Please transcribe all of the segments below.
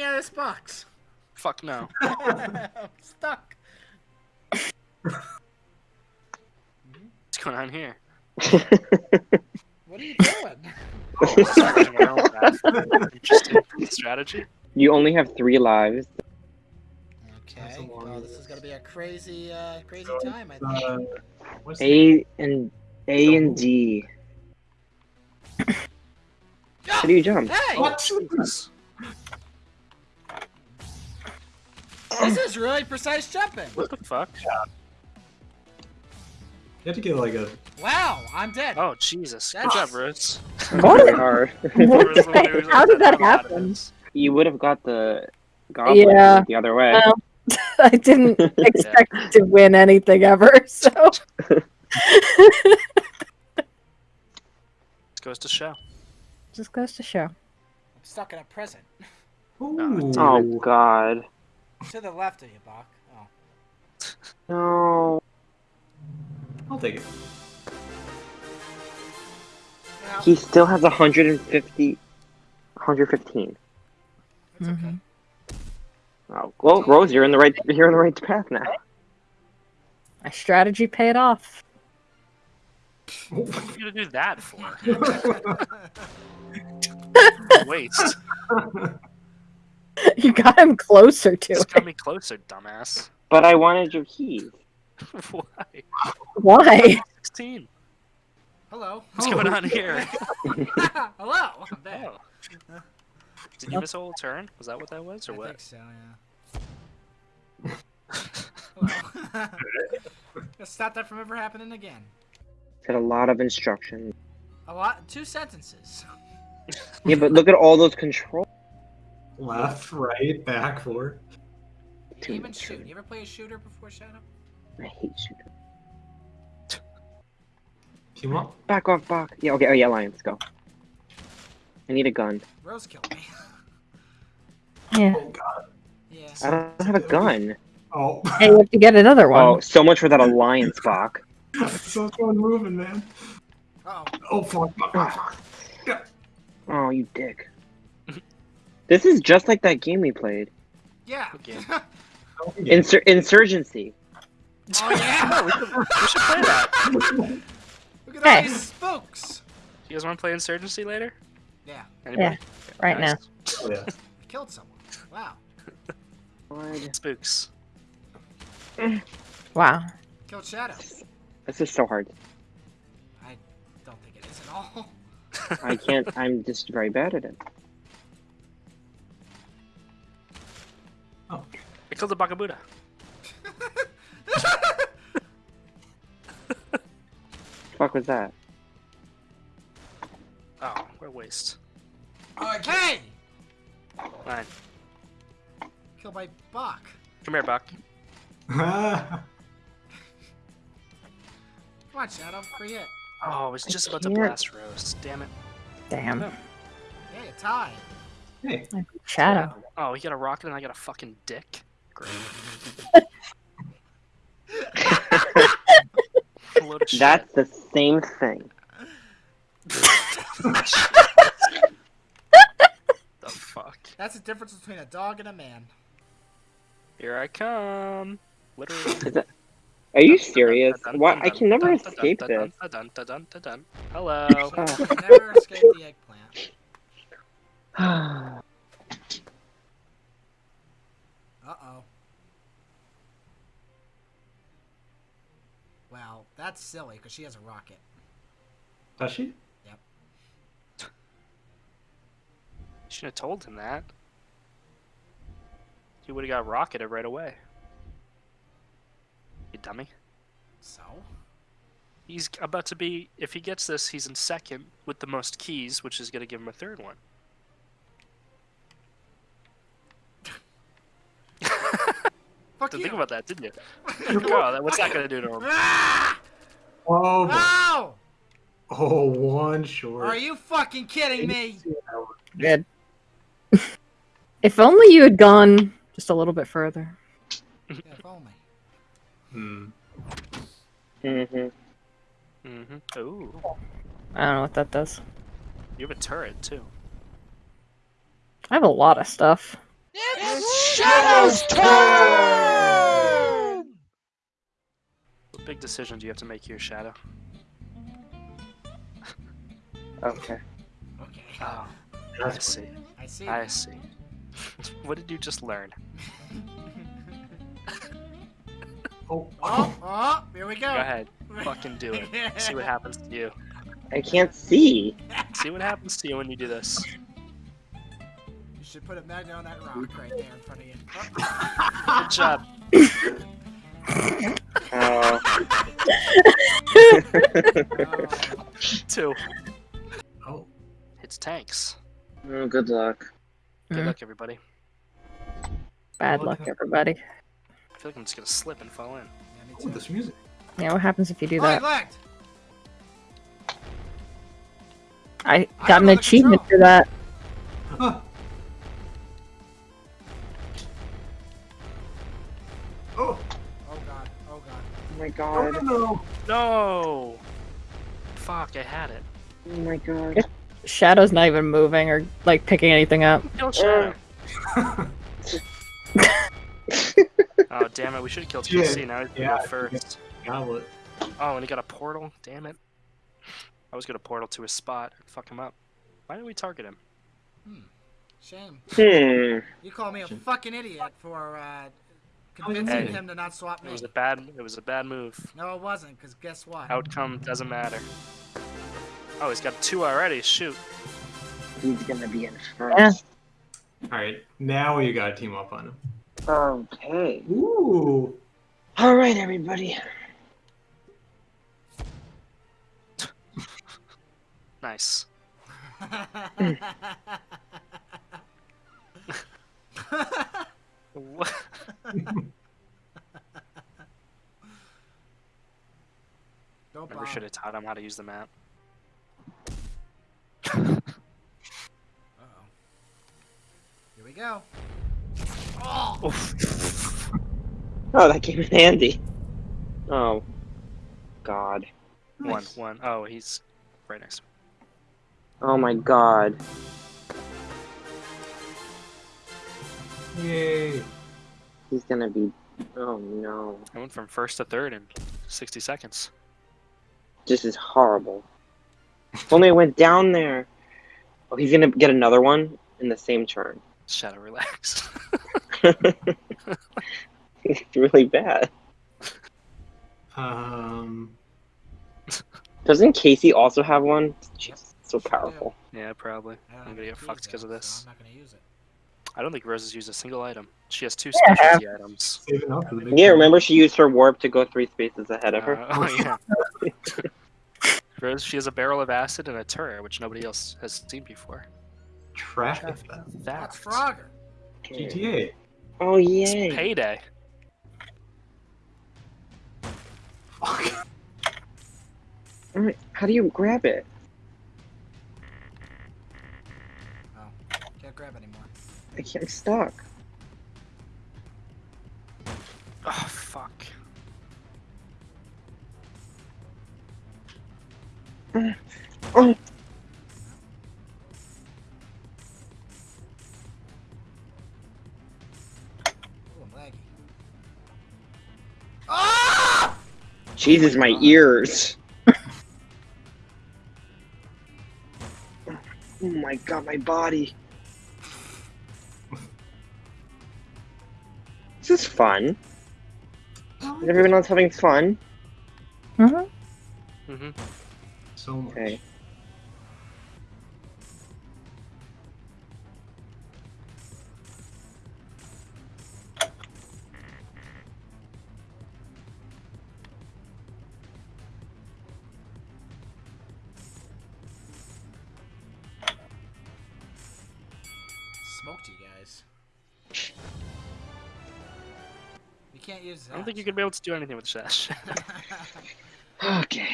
me out of this box. Fuck no. I'm stuck. What's going on here? What are you doing? Just running my own strategy. you only have three lives. Okay. a Well, this is gonna be a crazy, uh, crazy So, time. I think. Uh, A and A and D. How do you jump? Hey, What? Jesus. this is really precise jumping. What the fuck? You have to get like a. Wow, I'm dead. Oh Jesus! Good That's- job, Rose. Very hard. There was What? How did that a lot of happen? you would have got the goblin Yeah. the other way. Well, I didn't expect to win anything ever, so This goes to show. just goes to show. I'm stuck in a present. Ooh. oh God. To the left of you, Bach. Oh. No. I'll take it. Well, He still has 150. 115. it's okay. Mhm. Oh, well, Rose, you're in the right. You're in the right path now. My strategy paid off. What are you gonna do that for? Waste. You got him closer to Just it. got me closer, dumbass. But I wanted your keys. Why? Why? 16. Hello. What's going on here? Hello. I'm back. Oh. Did you miss a whole turn? Was that what that was, or I what? think so. Yeah. Let's stop that from ever happening again. Got a lot of instructions. A lot. Two sentences. Yeah, but look at all those controls. Left, right, back, forward. Too Even much. shoot. You ever play a shooter before Shadow? I hate shooter. Team up. Back off, back. Yeah, okay. Oh yeah, Lions, go. I need a gun. Rose killed me. Yeah. Oh god. yeah. I don't have a gun. Oh. Hey, you have to get another one. Oh, so much for that alliance, Bach. so someone moving, man. Oh. Oh fuck. fuck. Oh, you dick. This is just like that game we played. Yeah. Okay. Insur- Insurgency. Oh yeah. we, should, we should play that. Look at all Hey. these spooks. You guys want to play Insurgency later? Yeah. Anybody? right now. Oh, yeah. I killed someone. Wow. God, Spooks. Wow. Killed Shadow. This is so hard. I don't think it is at all. I can't. I'm just very bad at it. Oh. I killed the Bakabuda. Fuck was that? Oh, what a waste. Hey! Fine. Killed by Bach. Come here, Buck. Come on, Shadow. Free hit. Oh, I was just about to can't. blast Rose. Damn it. Damn. Yeah, you tied. Hey. Shadow. Oh, you got a rocket and I got a fucking dick. Great. A load of shit. That's the same thing. the fuck. That's the difference between a dog and a man. Here I come. Literally. That? Are you serious? What? I can never escape this. Hello. Never escape the eggplant. Uh oh. Well, that's silly because she has a rocket. Does she? Yep. Should have told him that. He would have got rocketed right away. You dummy. So? He's about to be. If he gets this, he's in second with the most keys, which is going to give him a third one. Fuck Didn't you. think about that, didn't you? oh, that, what's that going to do to him? Ah! Oh, boy. Ow! oh, one short. Are you fucking kidding me? Good. if only you had gone just a little bit further. If only. Hmm. hmm Mm-hmm. Ooh, I don't know what that does. you have a turret too. I have a lot of stuff. Shadow's turn! What big decision do you have to make here, Shadow? Okay. Okay. Oh, I That's see. I see. I see. what did you just learn? Oh, Oh, oh, here we go. Go ahead. Fucking do it. See what happens to you. I can't see. See what happens to you when you do this. You should put a magnet on that rock right there in front of you. Good job. Oh, Two. oh. It's tanks. oh, good luck. Good Mm. luck, everybody. Bad luck, everybody. I feel like I'm just gonna slip and fall in. yeah, me Oh, this music. Yeah, what happens if you do Oh, that? I I got don't an achievement control. for that. Ah. My no, god. no, no. No! Fuck, I had it. Oh my god. Shadow's not even moving or like picking anything up. Kill Shadow. oh, damn it. We should have killed Yeah, TC. Now he's gonna yeah, go first. Goblet. Oh, and he got a portal? Damn it. I was gonna portal to his spot and fuck him up. Why did we target him? Shame. Hmm. You call me a fucking idiot for uh, convincing Hey. him to not swap me. It was a bad it was a bad move. No, it wasn't, because guess what? Outcome doesn't matter. Oh, he's got two already. Shoot. He's gonna be in Yeah. first. Alright, now you gotta team up on him. Okay. Ooh. Alright, everybody. Nice. What? Don't Never should have taught him how to use the map. Uh-oh. Here we go. Oh! Oof. Oh, that came in handy. Oh. God. One, Nice. one. Oh, he's right next to me. Oh my god. Yay. He's gonna be. Oh no. I went from first to third in 60 seconds. This is horrible. If only I went down there. Oh, he's gonna get another one in the same turn. Shadow, relax. it's really bad. Um. Doesn't Casey also have one? Jeez, so powerful. yeah, probably. I'm gonna get fucked because of this. So I'm not gonna use it. I don't think Rose has used a single item. She has two Yeah, specialty items. Saving up for the big Yeah, remember she used her warp to go three spaces ahead of her? Uh, oh yeah. Rose, she has a barrel of acid and a turret, which nobody else has seen before. Traffic. That's Fact. Frogger. GTA. Oh It's payday. Fuck. Alright, How do you grab it? Can't grab anymore. I can't. I'm stuck. Oh fuck. Oh, Ooh, Ah! Jesus, my ears. Oh my god, my body. Is fun. Is everyone else having fun? Mm-hmm. Mm-hmm. So much. Okay. Can't use that. I don't think you're gonna be able to do anything with Shash. Okay.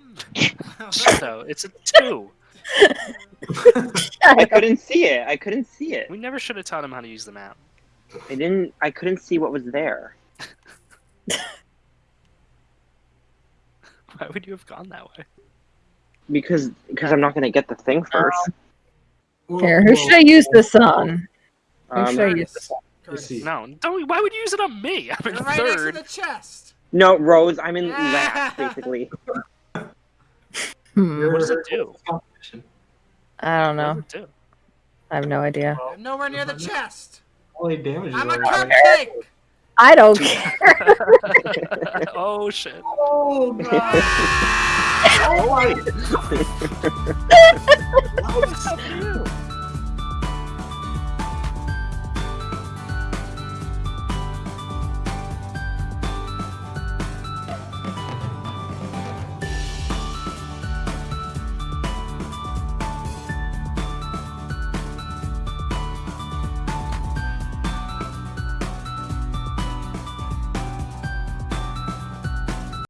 Hmm. Shadow, it's a two. I couldn't see it. I couldn't see it. We never should have taught him how to use the map. I didn't. I couldn't see what was there. Why would you have gone that way? Because because I'm not gonna get the thing first. Well, Here, who should I use this on? Who Um, should I use Curtis. this on? Curtis. see. No, don't. Why would you use it on me? I'm in You're right next to third. the chest. no, Rose, I'm in Yeah. last basically. Hmm, What does it do? I don't What know. does it do? I have no idea. I'm nowhere near the chest. All the damage I'm a already- cupcake. I don't care. oh shit! Oh god! oh my!